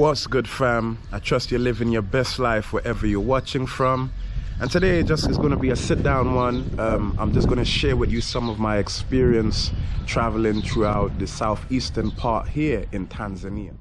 What's good, fam? I trust you're living your best life wherever you're watching from. And today just is going to be a sit down one. Um, I'm just going to share with you some of my experience traveling throughout the southeastern part here in Tanzania.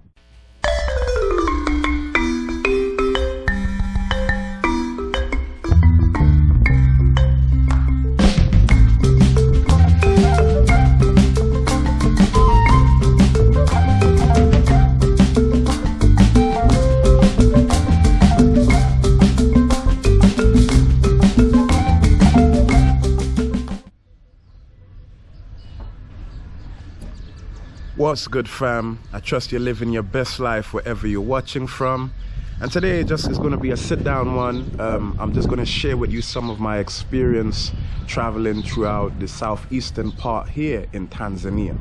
What's good, fam? I trust you're living your best life wherever you're watching from. And today just is going to be a sit down one. Um, I'm just going to share with you some of my experience traveling throughout the southeastern part here in Tanzania.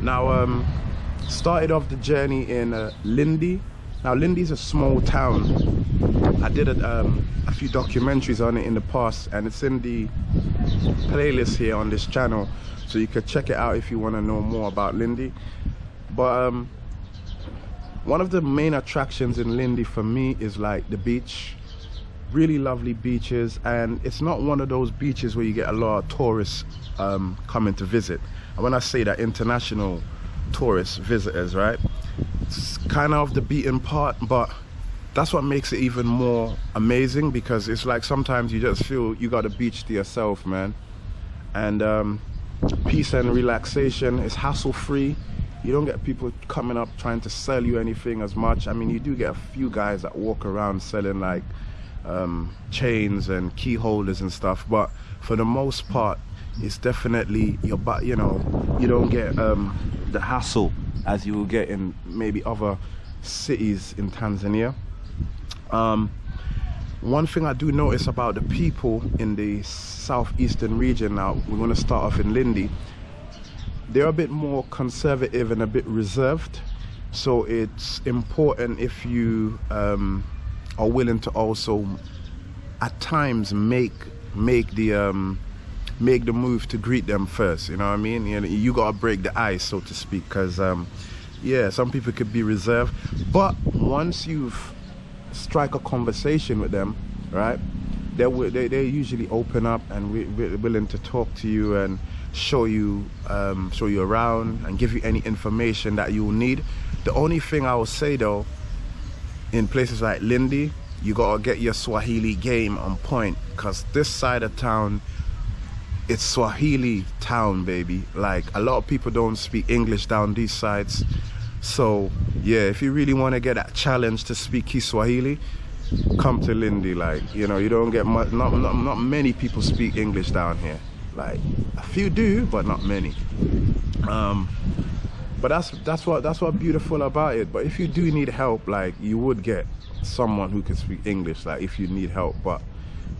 Now, um, started off the journey in uh, Lindi. Now, Lindi is a small town. I did a, um, a few documentaries on it in the past, and it's in the playlist here on this channel so you could check it out if you want to know more about Lindi. But um, one of the main attractions in Lindi for me is like the beach. Really lovely beaches and it's not one of those beaches where you get a lot of tourists um, coming to visit. And when I say that international tourists visitors right? It's kind of the beaten part but that's what makes it even more amazing because it's like sometimes you just feel you got a beach to yourself man. And um, peace and relaxation it's hassle free you don't get people coming up trying to sell you anything as much. I mean you do get a few guys that walk around selling like um, chains and key holders and stuff but for the most part it's definitely your but you know you don't get um, the hassle as you will get in maybe other cities in tanzania um, one thing I do notice about the people in the southeastern region now, we're going to start off in Lindi, they're a bit more conservative and a bit reserved. So it's important if you um, are willing to also at times make make the um, make the move to greet them first. You know what I mean? You, know, you gotta break the ice, so to speak, because um, yeah, some people could be reserved, but once you've strike a conversation with them, right? They they they usually open up and we, we're willing to talk to you and show you um, show you around and give you any information that you need. The only thing I will say though, in places like Lindi, you gotta get your Swahili game on point, cause this side of town, it's Swahili town, baby. Like a lot of people don't speak English down these sides so yeah if you really want to get that challenge to speak Kiswahili come to Lindi like you know you don't get much not, not, not many people speak English down here. Like a few do but not many. Um but that's that's what that's what beautiful about it. But if you do need help like you would get someone who can speak English like if you need help. But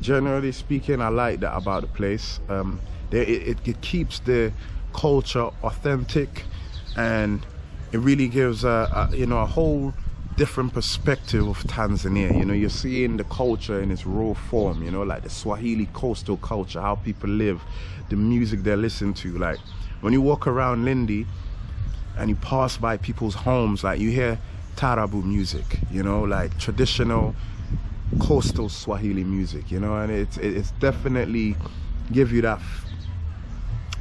generally speaking I like that about the place. Um it, it, it keeps the culture authentic and it really gives a, a, you know a whole different perspective of Tanzania. You know, you're seeing the culture in its raw form. You know, like the Swahili coastal culture, how people live, the music they listen to. Like when you walk around Lindi and you pass by people's homes, like you hear taarab music. You know, like traditional coastal Swahili music. You know, and it's it's definitely give you that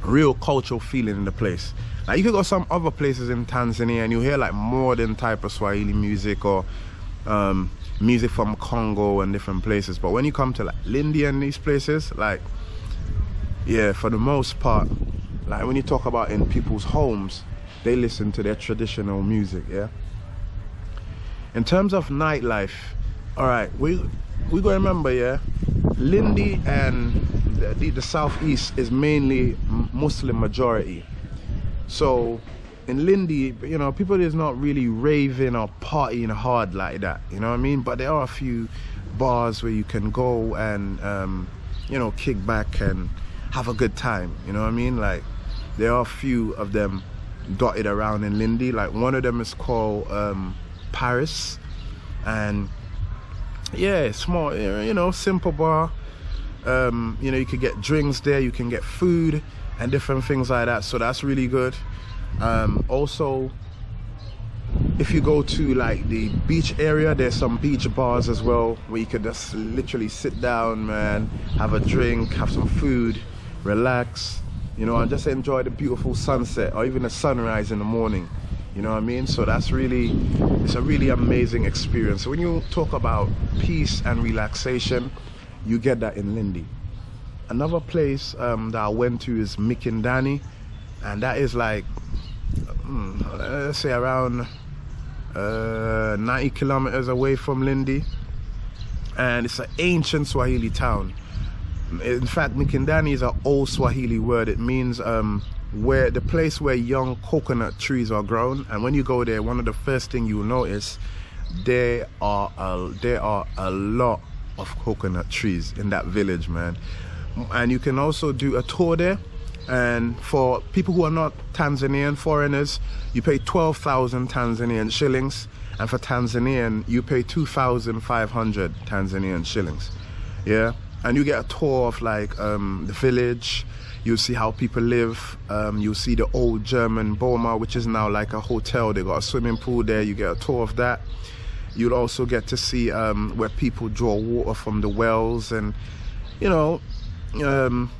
real cultural feeling in the place. Like you could go some other places in Tanzania and you hear like modern type of Swahili music or um, music from Congo and different places. But when you come to like Lindi and these places, like yeah, for the most part, like when you talk about in people's homes, they listen to their traditional music, yeah. In terms of nightlife, all right, we we gotta remember, yeah, Lindi and the, the, the southeast is mainly Muslim majority. So in Lindi, you know, people is not really raving or partying hard like that, you know what I mean? But there are a few bars where you can go and, um, you know, kick back and have a good time, you know what I mean? Like, there are a few of them dotted around in Lindi. Like, one of them is called um, Paris. And, yeah, small, you know, simple bar. Um, you know, you could get drinks there, you can get food and different things like that. So that's really good. Um, also if you go to like the beach area there's some beach bars as well where you could just literally sit down man have a drink have some food relax you know and just enjoy the beautiful sunset or even the sunrise in the morning. You know what i mean? So that's really it's a really amazing experience. So when you talk about peace and relaxation you get that in lindi another place um, that i went to is mikindani and that is like hmm, let's say around uh, 90 kilometers away from Lindi and it's an ancient Swahili town. In fact Mikindani is an old Swahili word. It means um, where the place where young coconut trees are grown and when you go there one of the first thing you'll notice there are a, there are a lot of coconut trees in that village man and you can also do a tour there. And for people who are not Tanzanian foreigners you pay 12,000 Tanzanian shillings. And for Tanzanian you pay 2,500 Tanzanian shillings. Yeah? And you get a tour of like um, the village. You'll see how people live. Um, you'll see the old German Boma which is now like a hotel. They got a swimming pool there. You get a tour of that. You'll also get to see um, where people draw water from the wells. And you know um,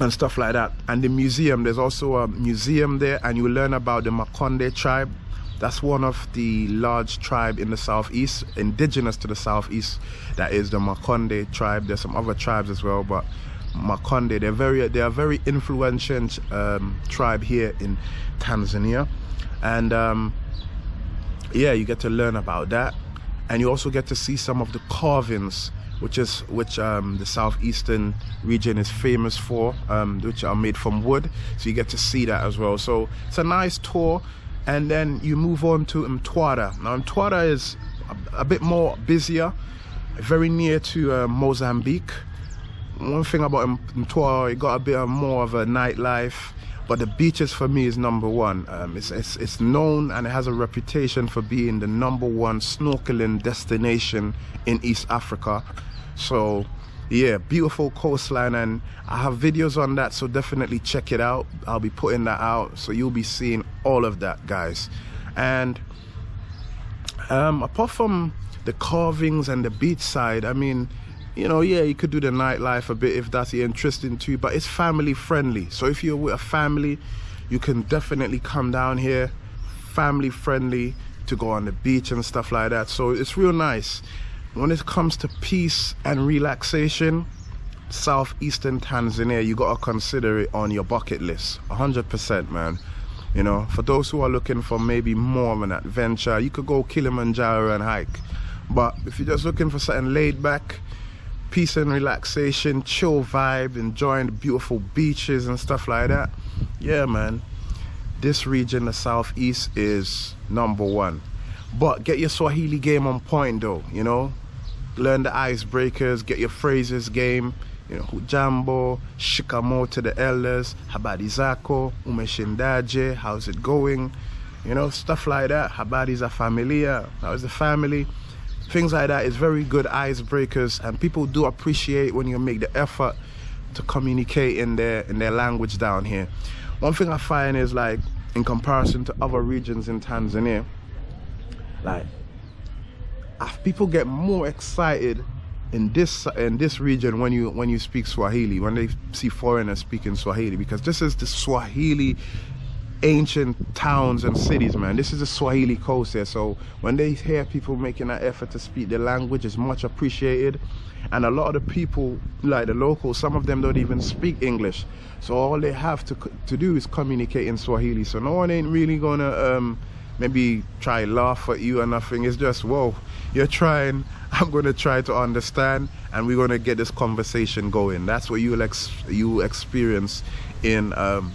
and stuff like that. And the museum there's also a museum there and you learn about the Makonde tribe. That's one of the large tribe in the southeast indigenous to the southeast that is the Makonde tribe. There's some other tribes as well but Makonde they're very they are very influential um, tribe here in Tanzania. And um, yeah you get to learn about that. And you also get to see some of the carvings which is which um, the southeastern region is famous for, um, which are made from wood. So you get to see that as well. So it's a nice tour, and then you move on to Mtwara. Now Mtwara is a, a bit more busier, very near to uh, Mozambique. One thing about Mtwara, it got a bit more of a nightlife but the beaches for me is number one. Um, it's, it's, it's, known and it has a reputation for being the number one snorkeling destination in East Africa. So yeah beautiful coastline and i have videos on that so definitely check it out. I'll be putting that out so you'll be seeing all of that guys. And um, apart from the carvings and the beach side i mean you know yeah you could do the nightlife a bit if that's interesting too but it's family friendly. So if you're with a family you can definitely come down here family friendly to go on the beach and stuff like that. So it's real nice. When it comes to peace and relaxation southeastern tanzania you got to consider it on your bucket list. 100% man. You know for those who are looking for maybe more of an adventure you could go kilimanjaro and hike. But if you're just looking for something laid back peace and relaxation chill vibe enjoying the beautiful beaches and stuff like that yeah man this region the southeast is number one but get your Swahili game on point though, you know. Learn the icebreakers, get your phrases game, you know, hujambo, shikamoo to the elders, habari zako, umeshindaje, how's it going, you know, stuff like that. Habari za familia, how's the family? Things like that is very good icebreakers and people do appreciate when you make the effort to communicate in their in their language down here. One thing I find is like in comparison to other regions in Tanzania, like ah, people get more excited in this in this region when you when you speak Swahili when they see foreigners speaking Swahili because this is the Swahili ancient towns and cities man. This is the Swahili coast here so when they hear people making an effort to speak the language is much appreciated. And a lot of the people like the locals some of them don't even speak English. So all they have to to do is communicate in Swahili. So no one ain't really gonna um, maybe try laugh at you or nothing. It's just whoa you're trying. I'm to try to understand and we're to get this conversation going. That's what you'll ex you experience in um,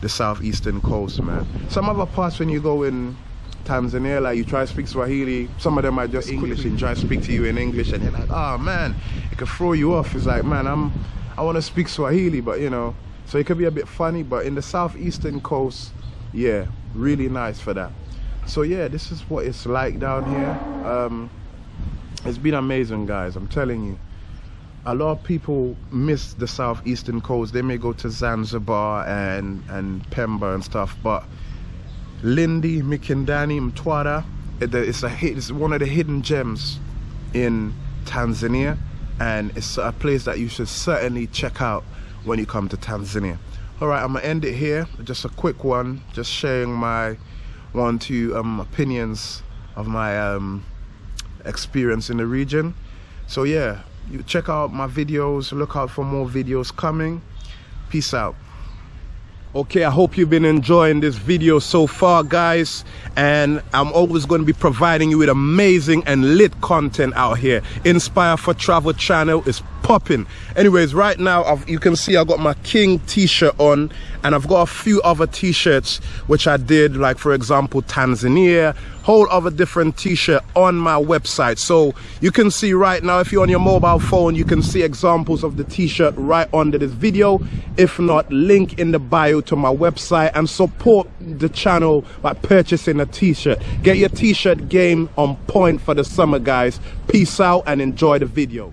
the southeastern coast man. Some other parts when you go in Tanzania, like you try to speak Swahili, some of them are just English and try to speak to you in English and you're like, oh man, it could throw you off. It's like, man, I'm I want to speak Swahili, but you know, so it could be a bit funny, but in the southeastern coast, yeah, really nice for that. So yeah this is what it's like down here. Um, it's been amazing guys i'm telling you a lot of people miss the southeastern coast. They may go to zanzibar and and pemba and stuff but Lindi, Mikindani, Mtwara, it's a it's one of the hidden gems in Tanzania and it's a place that you should certainly check out when you come to Tanzania. All right i'm gonna end it here. Just a quick one just sharing my one two um, opinions of my um, experience in the region. So yeah you check out my videos look out for more videos coming. Peace out. Okay i hope you've been enjoying this video so far guys. And i'm always going to be providing you with amazing and lit content out here. Inspire for travel channel is popping. Anyways right now I've, you can see i got my king t-shirt on and i've got a few other t-shirts which i did like for example tanzania whole other different t-shirt on my website. So you can see right now if you're on your mobile phone you can see examples of the t-shirt right under this video. If not link in the bio to my website and support the channel by purchasing a t-shirt. Get your t-shirt game on point for the summer guys. Peace out and enjoy the video